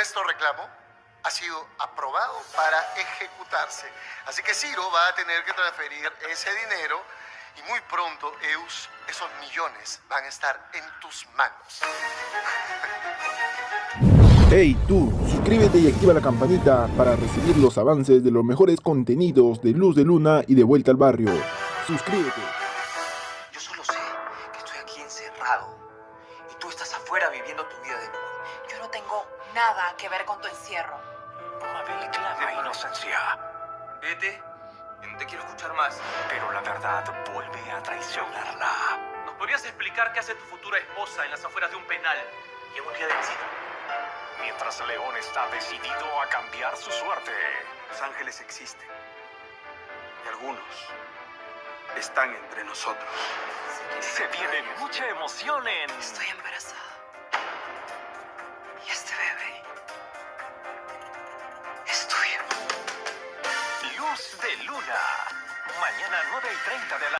nuestro reclamo ha sido aprobado para ejecutarse. Así que Ciro va a tener que transferir ese dinero y muy pronto, Eus, esos millones van a estar en tus manos. Hey tú, suscríbete y activa la campanita para recibir los avances de los mejores contenidos de Luz de Luna y de Vuelta al Barrio. Suscríbete. Yo solo sé que estoy aquí encerrado y tú estás afuera viviendo tu vida de lujo. Yo no tengo nada que ver con tu encierro. Mabel clama inocencia, Vete, no te quiero escuchar más. pero la verdad vuelve a traicionarla. ¿Nos podrías explicar qué hace tu futura esposa en las afueras de un penal en un día de? Mientras León está decidido a cambiar su suerte. Los ángeles existen. Y algunos están entre nosotros. Se viene mucha emoción en Estoy embarazada. Es tuyo. Luz de Luna. Mañana 9 y 30 de la